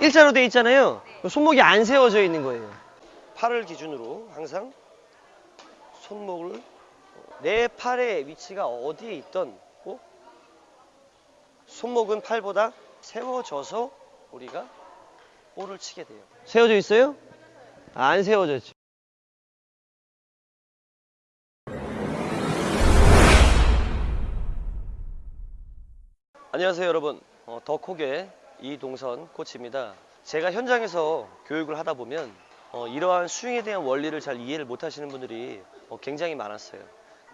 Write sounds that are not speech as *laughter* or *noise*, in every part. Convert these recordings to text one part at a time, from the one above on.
일자로 돼 있잖아요. 손목이 안 세워져 있는 거예요. 팔을 기준으로 항상 손목을 내 팔의 위치가 어디에 있던 고 손목은 팔보다 세워져서 우리가 볼을 치게 돼요. 세워져 있어요? 안 세워졌죠. 안녕하세요 여러분 어, 더콕의 이동선 코치입니다. 제가 현장에서 교육을 하다 보면 어, 이러한 스윙에 대한 원리를 잘 이해를 못 하시는 분들이 어, 굉장히 많았어요.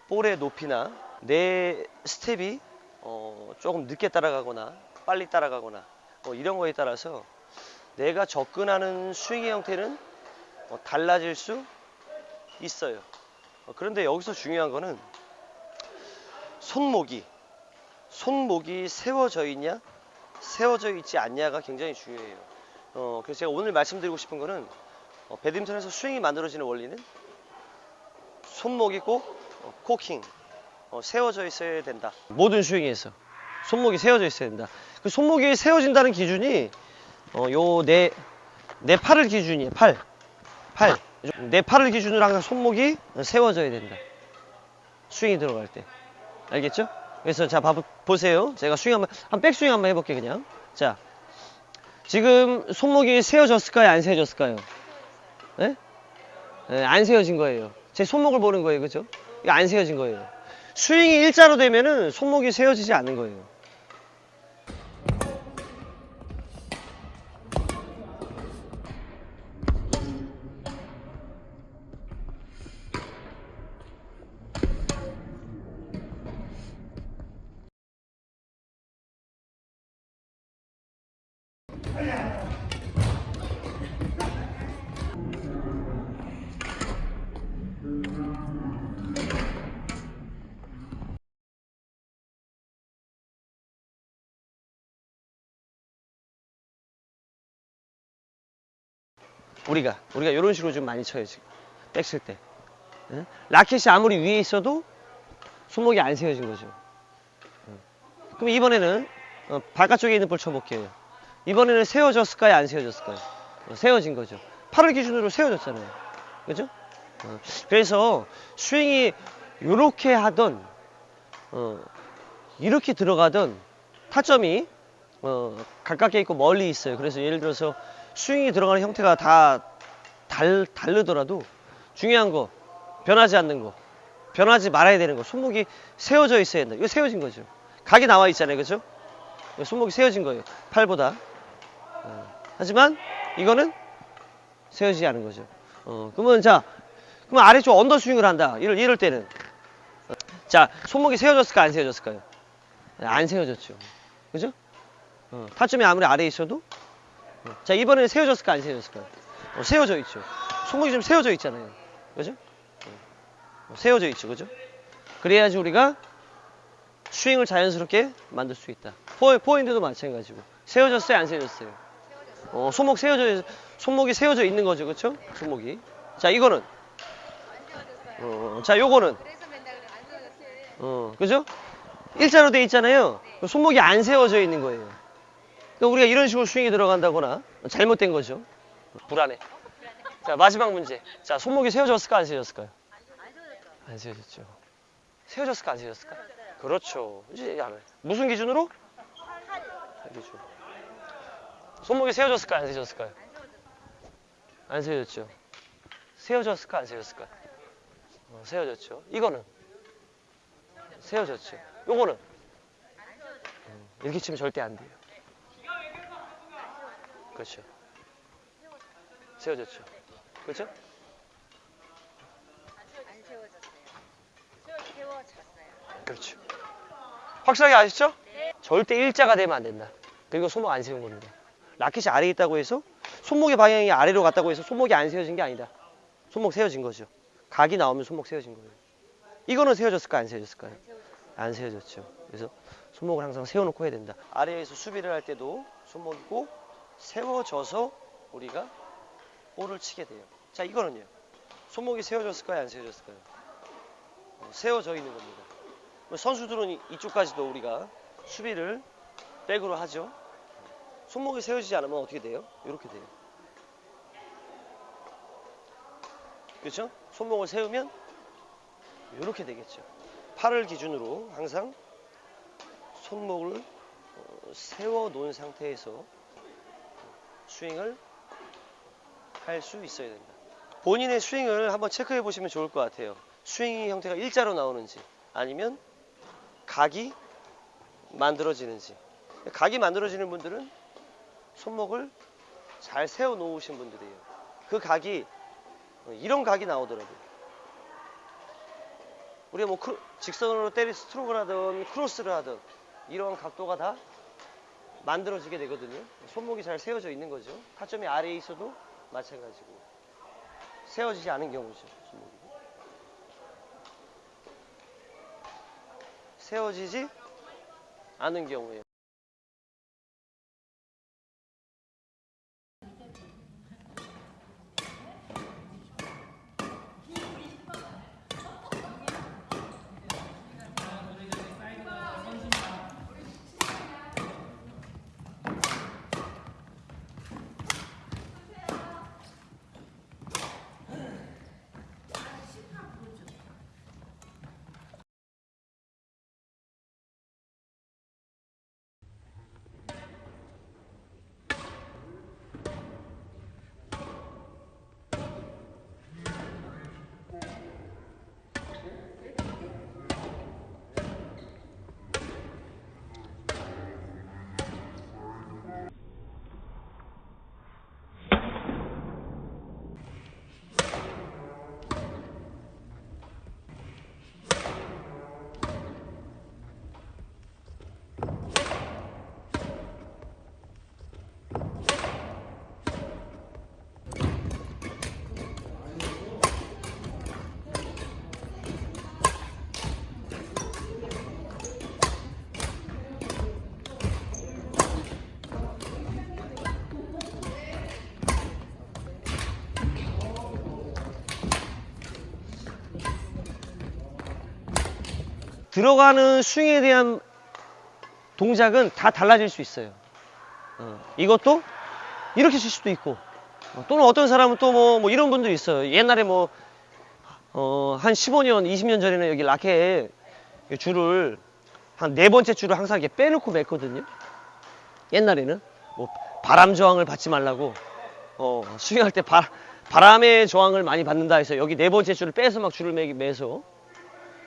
볼의 높이나 내 스텝이 어, 조금 늦게 따라가거나 빨리 따라가거나 어, 이런 거에 따라서 내가 접근하는 스윙의 형태는 어, 달라질 수 있어요. 어, 그런데 여기서 중요한 거는 손목이 손목이 세워져 있냐 세워져 있지 않냐가 굉장히 중요해요. 어, 그래서 제가 오늘 말씀드리고 싶은 거는 어, 배드민턴에서 스윙이 만들어지는 원리는 손목이 꼭 어, 코킹 어, 세워져 있어야 된다. 모든 스윙에서 손목이 세워져 있어야 된다. 그 손목이 세워진다는 기준이 어, 요내 내 팔을 기준이에요. 팔. 팔. 내 팔을 기준으로 항상 손목이 세워져야 된다. 스윙이 들어갈 때. 알겠죠? 그래서 자 봐, 보세요. 제가 스윙 한번 한 백스윙 한번 해볼게 요 그냥. 자 지금 손목이 세워졌을까요? 안 세워졌을까요? 네? 네, 안 세워진 거예요. 제 손목을 보는 거예요, 그죠? 안 세워진 거예요. 스윙이 일자로 되면은 손목이 세워지지 않는 거예요. 우리가 우리가 이런 식으로 좀 많이 쳐요 지금 백칠 때 예? 라켓이 아무리 위에 있어도 손목이 안 세워진 거죠 예. 그럼 이번에는 어, 바깥쪽에 있는 볼 쳐볼게요 이번에는 세워졌을까요? 안 세워졌을까요? 어, 세워진 거죠. 팔을 기준으로 세워졌잖아요. 그죠? 어, 그래서 스윙이 이렇게 하던 어, 이렇게 들어가던 타점이 어, 가깝게 있고 멀리 있어요. 그래서 예를 들어서 스윙이 들어가는 형태가 다 달, 다르더라도 중요한 거 변하지 않는 거 변하지 말아야 되는 거 손목이 세워져 있어야 된다. 이거 세워진 거죠. 각이 나와 있잖아요. 그죠? 손목이 세워진 거예요. 팔보다 어, 하지만 이거는 세워지지 않은 거죠 어, 그러면 자 그러면 아래쪽 언더 스윙을 한다 이럴, 이럴 때는 어, 자 손목이 세워졌을까 안 세워졌을까요 안 세워졌죠 그죠 어, 타점이 아무리 아래에 있어도 자 이번에는 세워졌을까 안 세워졌을까요? 어, 세워져 있죠. 손목이 좀 세워져 있잖아요. 그죠? 어, 세워져 있죠. 그죠? 그래야지 우리가 스윙을 자연스럽게 만들 수 있다. 포, 포인트도 마찬가지고 세워졌어요? 안 세워졌어요? 어, 손목 세워져 손목이 세워져 있는 거죠. 그렇죠? 손목이. 자 이거는 어, 자 요거는. 어, 그죠? 일자로 돼 있잖아요. 손목이 안 세워져 있는 거예요. 그러니까 우리가 이런 식으로 스윙이 들어간다거나 잘못된 거죠. 불안해. 자 마지막 문제. 자 손목이 세워졌을까 안 세워졌을까요? 안 세워졌죠. 세워졌을까 안 세워졌을까? 그렇죠. 이제. 무슨 기준으로? 팔 기준. 손목이 세워졌을까 안 세워졌을까요? 안 세워졌죠. 세워졌을까 안 세워졌을까? 어, 세워졌죠. 이거는 세워졌죠. 요거는 음, 이렇게 치면 절대 안 돼요. 그렇죠. 세워졌죠. 그렇죠? 안 세워졌어요. 세워졌어요. 그렇죠. 확실하게 아시죠? 절대 일자가 되면 안 된다. 그리고 손목 안 세운 겁니다. 라켓이 아래에 있다고 해서 손목의 방향이 아래로 갔다고 해서 손목이 안 세워진 게 아니다. 손목 세워진 거죠. 각이 나오면 손목 세워진 거예요. 이거는 세워졌을까 안 세워졌을까요? 안 세워졌죠. 그래서 손목을 항상 세워놓고 해야 된다. 아래에서 수비를 할 때도 손목이 꼭 세워져서 우리가 볼을 치게 돼요. 자, 이거는요. 손목이 세워졌을까요? 안 세워졌을까요? 어, 세워져 있는 겁니다. 선수들은 이- 이쪽까지도 우리가 수비를 백으로 하죠. 손목이 세워지지 않으면 어떻게 돼요? 이렇게 돼요. 그렇죠? 손목을 세우면 이렇게 되겠죠. 팔을 기준으로 항상 손목을 어, 세워 놓은 상태에서 스윙을 할 수 있어야 된다. 본인의 스윙을 한번 체크해 보시면 좋을 것 같아요. 스윙 형태가 일자로 나오는지 아니면 각이 만들어지는지. 각이 만들어지는 분들은 손목을 잘 세워 놓으신 분들이에요. 그 각이 어, 이런 각이 나오더라고요. 우리가 뭐 직선으로 때리 스트로크를 하든 크로스를 하든 이런 각도가 다 만들어지게 되거든요. 손목이 잘 세워져 있는 거죠. 타점이 아래에 있어도 마찬가지고 세워지지 않은 경우죠. 손목이. 세워지지 않은 경우에 들어가는 스윙에 대한 동작은 다 달라질 수 있어요. 어, 이것도 이렇게 칠 수도 있고 어, 또는 어떤 사람은 또뭐 이런 분들이 있어요. 옛날에 뭐 어, 한 15년, 20년 전에는 여기 라켓 줄을 한 네 번째 줄을 항상 이렇게 빼놓고 맸거든요. 옛날에는 뭐 바람 저항을 받지 말라고 어, 스윙할 때 바, 바람의 저항을 많이 받는다 해서 여기 네 번째 줄을 빼서 막 줄을 매, 매서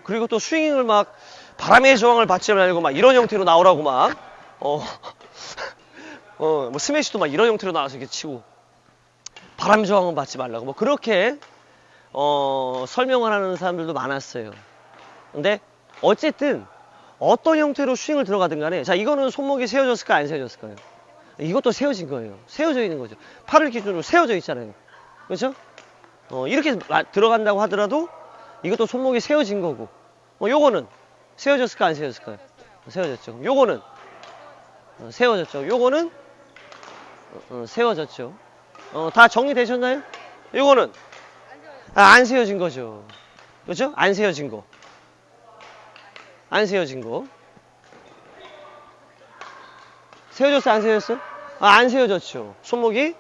그리고 또 스윙을 막 바람의 저항을 받지 말고 막 이런 형태로 나오라고 막 어, *laughs* 어, 뭐 스매시도 막 이런 형태로 나와서 이렇게 치고 바람 저항은 받지 말라고 뭐 그렇게 어, 설명을 하는 사람들도 많았어요. 근데 어쨌든 어떤 형태로 스윙을 들어가든 간에 자 이거는 손목이 세워졌을까 안 세워졌을까요? 이것도 세워진 거예요. 세워져 있는 거죠. 팔을 기준으로 세워져 있잖아요. 그렇죠? 어, 이렇게 마- 들어간다고 하더라도 이것도 손목이 세워진 거고 어, 요거는 세워졌을까 안 세워졌을까요? 세워졌죠. 그럼 요거는 어, 세워졌죠. 요거는 어, 어, 세워졌죠. 어, 다 정리되셨나요? 요거는 아, 안 세워진 거죠. 그렇죠? 안 세워진 거. 안 세워진 거. 세워졌어, 안 세워졌어? 아, 안 세워졌죠. 손목이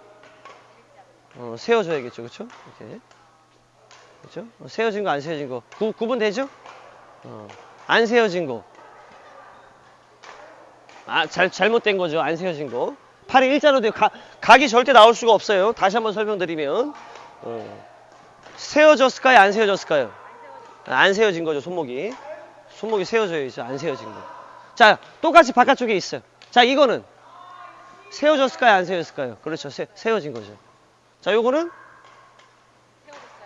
어, 세워져야겠죠. 그렇죠? 이렇게. 그렇죠? 어, 세워진 거, 안 세워진 거. 구, 구분되죠? 어, 안 세워진 거. 아, 잘, 잘못된 거죠. 안 세워진 거. 팔이 일자로 돼요. 가, 각이 절대 나올 수가 없어요. 다시 한번 설명드리면. 어, 세워졌을까요? 안 세워졌을까요? 아, 안 세워진 거죠, 손목이. 손목이 세워져야죠. 안 세워진 거. 자, 똑같이 바깥쪽에 있어요. 자, 이거는 세워졌을까요? 안 세워졌을까요? 그렇죠. 세, 세워진 거죠. 자, 요거는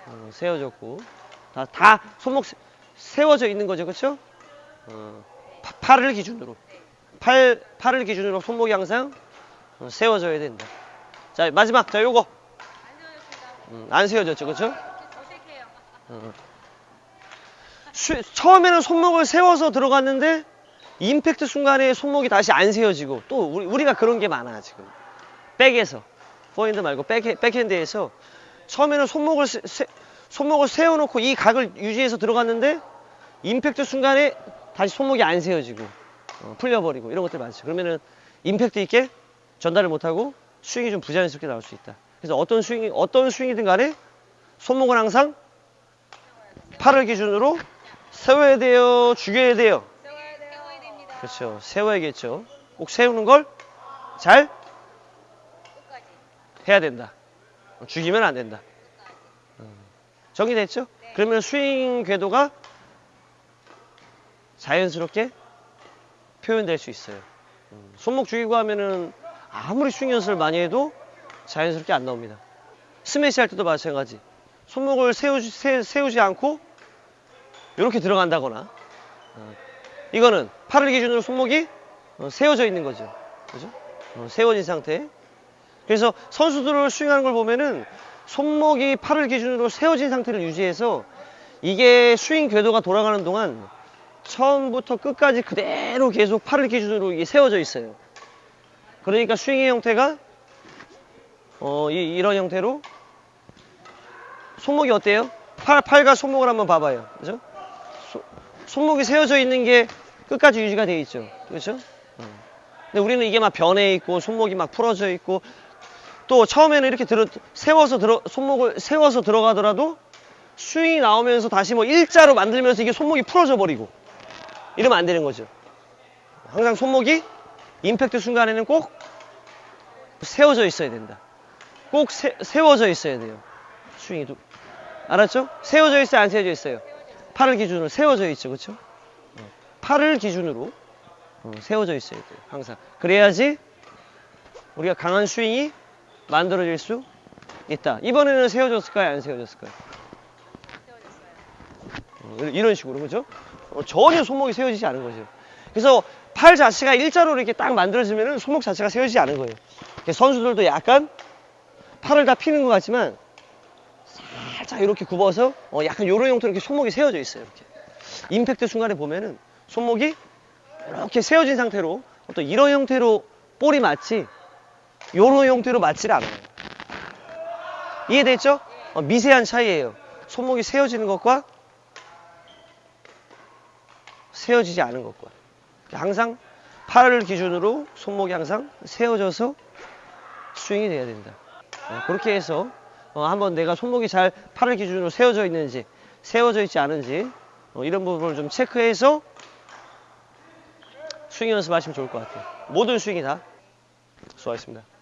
어, 세워졌고. 다, 다 손목 세, 세워져 있는 거죠. 그렇죠? 어, 파- 팔을 기준으로. 팔, 팔을 기준으로 손목이 항상 어, 세워져야 된다. 자, 마지막. 자, 요거. 음, 안 세워졌죠. 그렇죠? 어. 수- 처음에는 손목을 세워서 들어갔는데 임팩트 순간에 손목이 다시 안 세워지고 또 우리, 우리가 그런 게 많아 지금 백에서 포핸드 말고 백, 백핸드에서 처음에는 손목을 세, 세- 손목을 세워놓고 이 각을 유지해서 들어갔는데 임팩트 순간에 다시 손목이 안 세워지고 어, 풀려버리고 이런 것들 많죠 그러면은 임팩트 있게 전달을 못하고 스윙이 좀 부자연스럽게 나올 수 있다. 그래서 어떤 스윙이 어떤 스윙이든 간에 손목은 항상 팔을 기준으로 세워야 돼요, 죽여야 돼요. 그렇죠. 세워야겠죠. 꼭 세우는 걸 잘. 해야 된다. 죽이면 안 된다. 음. 정리됐죠? 네. 그러면 스윙 궤도가 자연스럽게 표현될 수 있어요. 음, 손목 죽이고 하면은 아무리 스윙 연습을 많이 해도 자연스럽게 안 나옵니다. 스매시 할 때도 마찬가지. 손목을 세우지, 세, 세우 지 않고 이렇게 들어간다거나 어, 이거는 팔을 기준으로 손목이 어, 세워져 있는 거죠. 그죠? 어, 세워진 상태. 그래서 선수들을 스윙하는 걸 보면은 손목이 팔을 기준으로 세워진 상태를 유지해서 이게 스윙 궤도가 돌아가는 동안 처음부터 끝까지 그대로 계속 팔을 기준으로 이게 세워져 있어요. 그러니까 스윙의 형태가 어, 이, 런 형태로 손목이 어때요? 팔, 팔과 손목을 한번 봐봐요. 그죠? 소- 손목이 세워져 있는 게 끝까지 유지가 되어 있죠. 그렇죠? 어. 근데 우리는 이게 막 변해 있고 손목이 막 풀어져 있고 또 처음에는 이렇게 들어 세워서 들어 손목을 세워서 들어가더라도 스윙이 나오면서 다시 뭐 일자로 만들면서 이게 손목이 풀어져 버리고 이러면 안 되는 거죠. 항상 손목이 임팩트 순간에는 꼭 세워져 있어야 된다. 꼭 세, 세워져 있어야 돼요. 스윙이 도 알았죠? 세워져 있어요, 안 세워져 있어요? 팔을 기준으로 세워져 있죠, 그렇죠? 팔을 기준으로 어, 세워져 있어야 돼요, 항상. 그래야지 우리가 강한 스윙이 만들어질 수 있다. 이번에는 세워졌을까요, 안 세워졌을까요? 세워졌어요. 어, 이런 식으로 그죠? 어, 전혀 손목이 세워지지 않은 거죠. 그래서 팔 자체가 일자로 이렇게 딱 만들어지면 손목 자체가 세워지지 않은 거예요. 선수들도 약간 팔을 다 피는 것 같지만 살짝 이렇게 굽어서 어, 약간 요런 형태로 이렇게 손목이 세워져 있어요. 이렇게 임팩트 순간에 보면은 손목이 이렇게 세워진 상태로 어떤 이런 형태로 볼이 맞지 요런 형태로 맞지를 않아요. 이해됐죠? 어, 미세한 차이예요. 손목이 세워지는 것과 세워지지 않은 것과 항상 팔을 기준으로 손목이 항상 세워져서 스윙이 돼야 된다. 네, 그렇게 해서 어, 한번 내가 손목이 잘 팔을 기준으로 세워져 있는지 세워져 있지 않은지 어, 이런 부분을 좀 체크해서 스윙 연습하시면 좋을 것 같아요. 모든 스윙이 다 수고하셨습니다.